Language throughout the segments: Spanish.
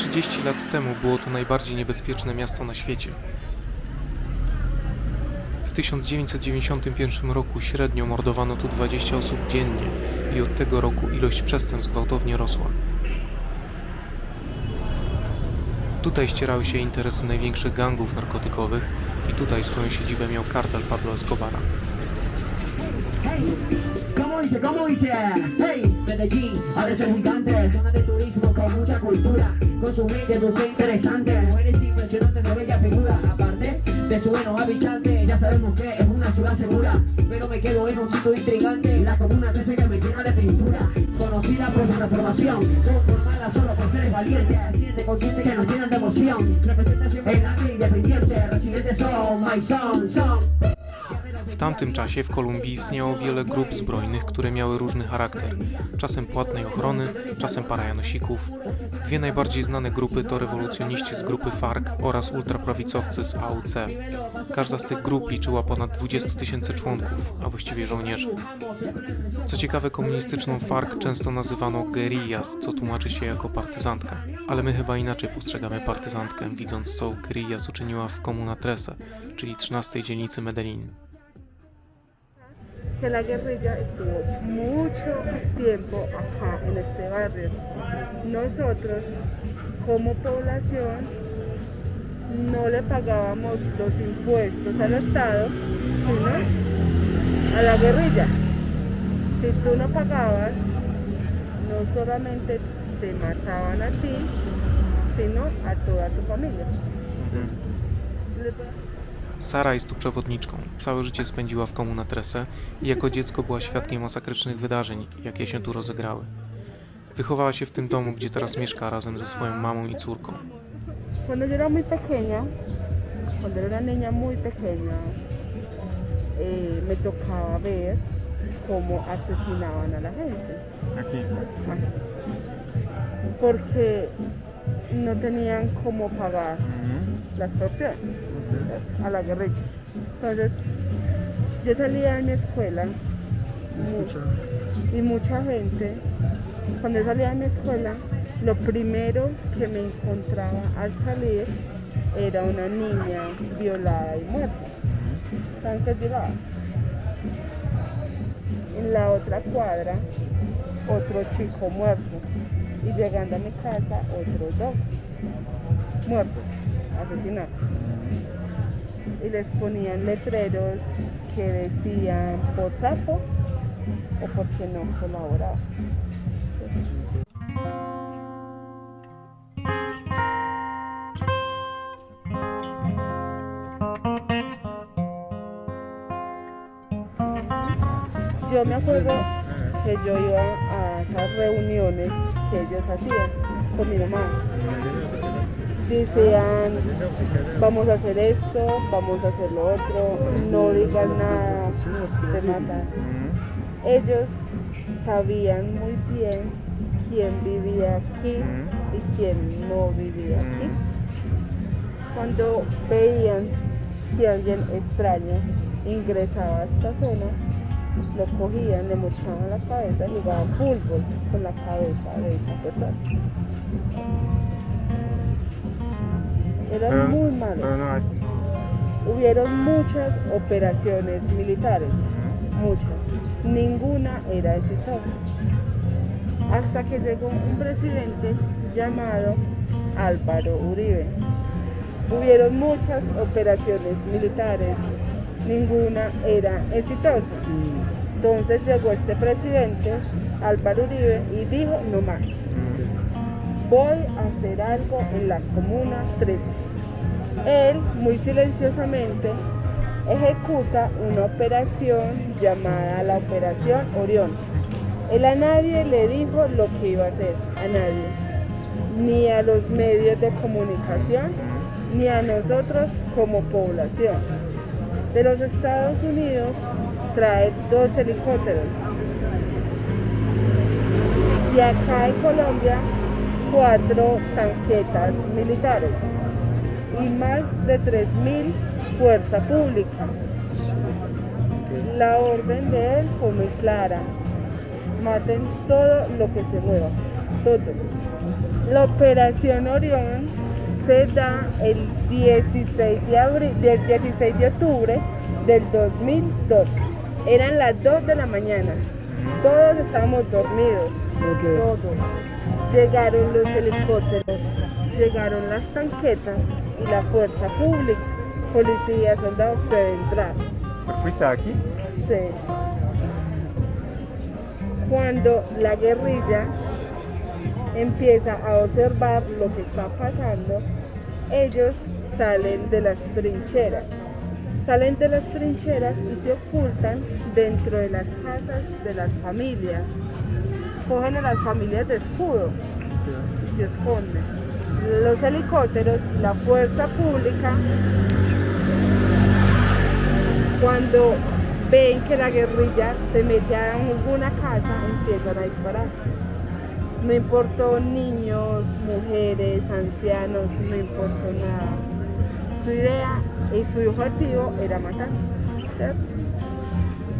30 lat temu było to najbardziej niebezpieczne miasto na świecie. W 1991 roku średnio mordowano tu 20 osób dziennie i od tego roku ilość przestępstw gwałtownie rosła. Tutaj ścierały się interesy największych gangów narkotykowych i tutaj swoją siedzibę miał kartel Pablo Escobara. Hey, ¿cómo dice? ¿Cómo dice? Hey, Medellín, parece ser gigante, zona de turismo con mucha cultura, con su mente dulce e interesante, mujeres impresionantes de bella figura, aparte de su buenos habitantes, ya sabemos que es una ciudad segura, pero me quedo en un sitio intrigante, la comuna 13 que me llena de pintura, conocida por su transformación, conformada solo por seres valientes, siente consciente que nos llenan de emoción, representación en la independiente, residentes son, my son, son. Tamtym czasie w Kolumbii istniało wiele grup zbrojnych, które miały różny charakter. Czasem płatnej ochrony, czasem parajanosików. Dwie najbardziej znane grupy to rewolucjoniści z grupy FARC oraz ultraprawicowcy z AUC. Każda z tych grup liczyła ponad 20 tysięcy członków, a właściwie żołnierzy. Co ciekawe, komunistyczną FARC często nazywano guerillas, co tłumaczy się jako partyzantka. Ale my chyba inaczej postrzegamy partyzantkę, widząc co guerillas uczyniła w Comuna Trece, czyli 13 dzielnicy Medellin. Que la guerrilla estuvo mucho tiempo acá en este barrio. Nosotros, como población, no le pagábamos los impuestos al Estado, sino a la guerrilla. Si tú no pagabas, no solamente te mataban a ti, sino a toda tu familia. Sara jest tu przewodniczką. Całe życie spędziła w Comuna Trece i jako dziecko była świadkiem masakrycznych wydarzeń, jakie się tu rozegrały. Wychowała się w tym domu, gdzie teraz mieszka razem ze swoją mamą i córką. Cuando yo era muy pequeña, cuando era una niña muy pequeña, eh, me tocaba ver cómo asesinaban a la gente. Aquí. Porque no tenían cómo pagar la extorsión a la guerrilla. Entonces, yo salía de mi escuela y mucha gente, cuando yo salía de mi escuela, lo primero que me encontraba al salir era una niña violada y muerta. ¿Saben qué es violada? En la otra cuadra, otro chico muerto. Y llegando a mi casa, otros dos muertos, asesinados. Y les ponían letreros que decían por sapo o porque no colaboraba. Yo me acuerdo que yo iba a esas reuniones que ellos hacían con mi mamá. Decían, vamos a hacer esto, vamos a hacer lo otro, no digas nada, te matan. Ellos sabían muy bien quién vivía aquí y quién no vivía aquí. Cuando veían que alguien extraño ingresaba a esta zona, lo cogían, le mochaban la cabeza y jugaban fútbol con la cabeza de esa persona. Era Pero- muy malo. Pero no, es- Hubieron muchas operaciones militares, muchas. Ninguna era exitosa. Hasta que llegó un presidente llamado Álvaro Uribe. Hubieron muchas operaciones militares, ninguna era exitosa. Entonces llegó este presidente, Álvaro Uribe, y dijo, no más, voy a hacer algo en la Comuna 13. Él, muy silenciosamente, ejecuta una operación llamada la Operación Orión. Él a nadie le dijo lo que iba a hacer, a nadie. Ni a los medios de comunicación, ni a nosotros como población. De los Estados Unidos trae dos helicópteros. Y acá en Colombia, cuatro tanquetas militares y más de 3.000 fuerza pública. La orden de él fue muy clara. Maten todo lo que se mueva. todo. La operación Orión se da el 16 de, abril, del 16 de octubre del 2002. Eran las 2 de la mañana. Todos estábamos dormidos. Todos. Llegaron los helicópteros, llegaron las tanquetas y la fuerza pública, policía, soldados, puede entrar. ¿Fuiste aquí? Sí. Cuando la guerrilla empieza a observar lo que está pasando, ellos salen de las trincheras. Salen de las trincheras y se ocultan dentro de las casas de las familias. Cogen a las familias de escudo y se esconden. Los helicópteros, la fuerza pública, cuando ven que la guerrilla se mete a alguna casa, empiezan a disparar. No importó niños, mujeres, ancianos, no importó nada. Su idea y su objetivo era matar.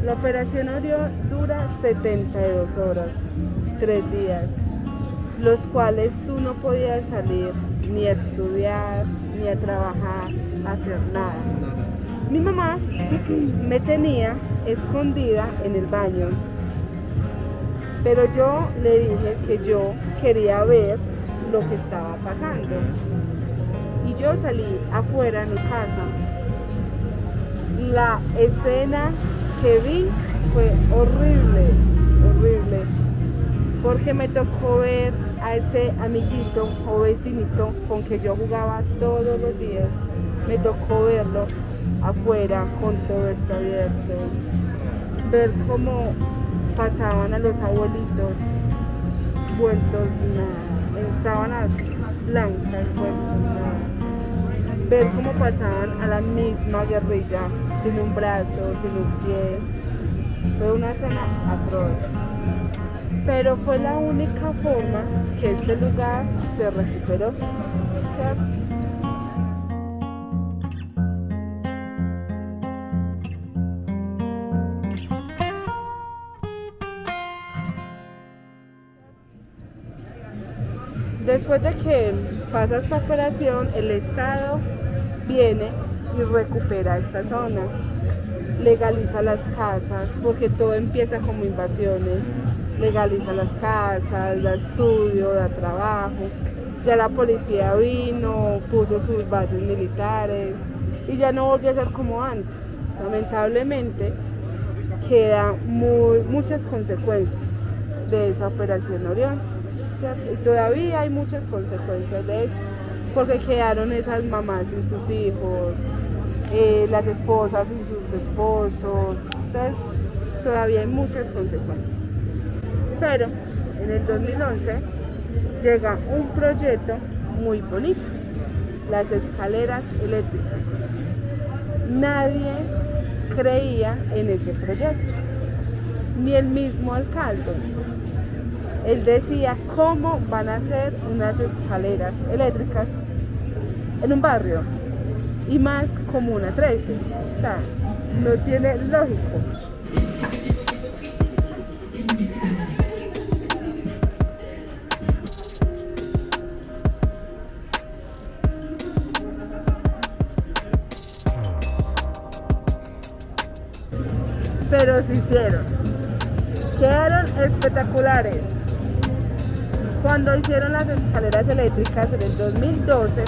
La operación Orión dura 72 horas, 3 días, los cuales tú no podías salir ni a estudiar, ni a trabajar, hacer nada. Mi mamá me tenía escondida en el baño, pero yo le dije que yo quería ver lo que estaba pasando. Y yo salí afuera de mi casa. La escena que vi fue horrible, horrible, porque me tocó ver a ese amiguito o vecinito con que yo jugaba todos los días. Me tocó verlo afuera con todo esto abierto, ver cómo pasaban a los abuelitos vueltos nada, en sábanas blancas vueltos nada, ver cómo pasaban a la misma guerrilla sin un brazo, sin un pie, fue una escena atroz. Pero fue la única forma que este lugar se recuperó. Después de que pasa esta operación, el Estado viene y recupera esta zona, legaliza las casas, porque todo empieza como invasiones, legaliza las casas, da estudio, da trabajo, ya la policía vino, puso sus bases militares y ya no volvió a ser como antes. Lamentablemente quedan muy, muchas consecuencias de esa operación Orión. Y todavía hay muchas consecuencias de eso, porque quedaron esas mamás y sus hijos, eh, las esposas y sus esposos, entonces todavía hay muchas consecuencias. Pero en el 2011 llega un proyecto muy bonito, las escaleras eléctricas. Nadie creía en ese proyecto, ni el mismo alcalde. Él decía cómo van a hacer unas escaleras eléctricas en un barrio y más como una 13. O no tiene lógico. Pero se hicieron. Quedaron espectaculares. Cuando hicieron las escaleras eléctricas en el 2012,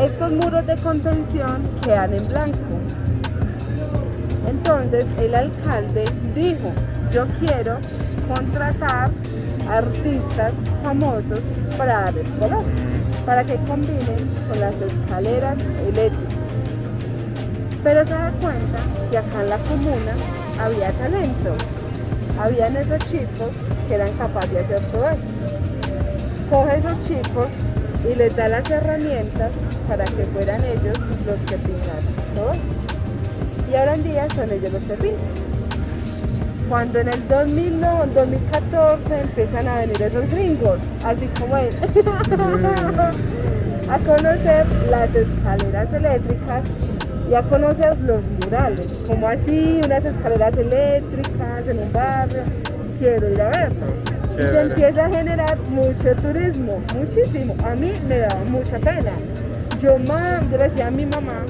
estos muros de contención quedan en blanco. Entonces el alcalde dijo, yo quiero contratar artistas famosos para darles color, para que combinen con las escaleras eléctricas. Pero se da cuenta que acá en la comuna había talento, habían esos chicos que eran capaces de hacer todo eso. Coge esos chicos y les da las herramientas para que fueran ellos los que pintaran. Todo eso. Y ahora en día son ellos los que pintan. Cuando en el 2009, 2014 empiezan a venir esos gringos, así como él, a conocer las escaleras eléctricas y a conocer los murales, como así unas escaleras eléctricas en un barrio, quiero ir a verlo. se empieza a generar mucho turismo, muchísimo. A mí me daba mucha pena. Yo, mam, yo le decía a mi mamá,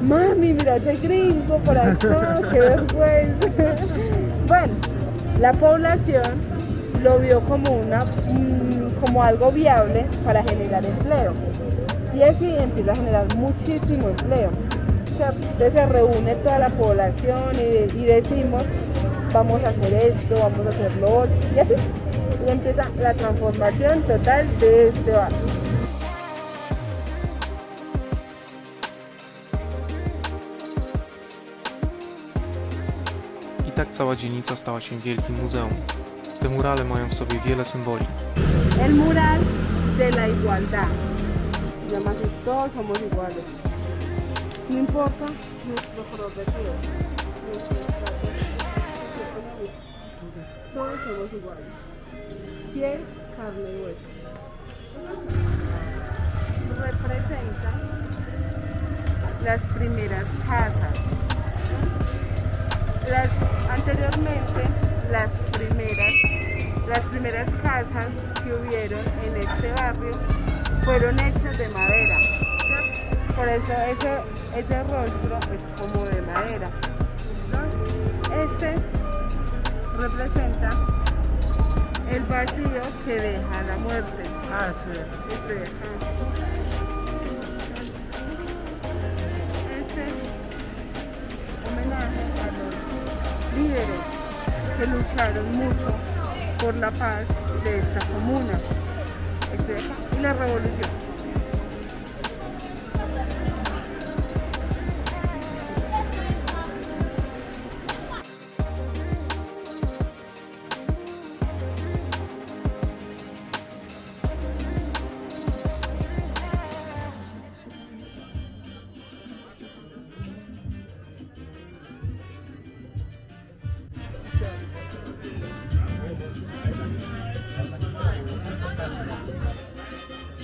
mami, mira ese gringo por acá, qué vergüenza. bueno, la población lo vio como, una, mm, como algo viable para generar empleo. Y así empieza a generar muchísimo empleo. Entonces se reúne toda la población y decimos, vamos a hacer esto, vamos a hacer lo otro, y así. Y empieza la transformación total de este barrio. I tak cała dzielnica stała się wielkim muzeum. Te murale mają w sobie wiele symboli. El mural de la igualdad. Llama así, todos somos iguales. No importa nuestro color de piel, nuestro estatus socioeconómico. Todos somos iguales. Piel, carne y hueso. Representa las primeras casas. Las, anteriormente, las primeras las primeras casas que hubieron en este barrio fueron hechas de madera. Por eso ese, ese rostro es como de madera. Este representa el vacío que deja la muerte. Ah, sí. Este, ajá. Este homenaje a los líderes que lucharon mucho por la paz de esta comuna Este y la revolución.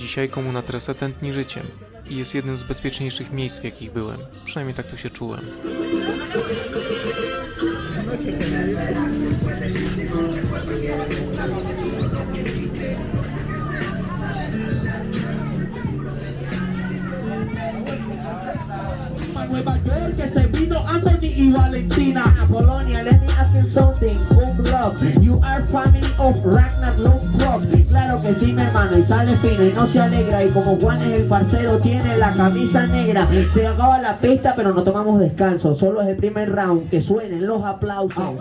Dzisiaj komuna Tresa tętni życiem i jest jednym z bezpieczniejszych miejsc, w jakich byłem. Przynajmniej tak tu się czułem. Nueva York que se vino Anthony y Polonia, let me ask you something Home love, you are family of Ragnar Claro que sí mi hermano y sale fino y no se alegra Y como Juan es el parcero tiene la camisa negra. Se acaba la pista pero no tomamos descanso. Solo es el primer round, que suenen los aplausos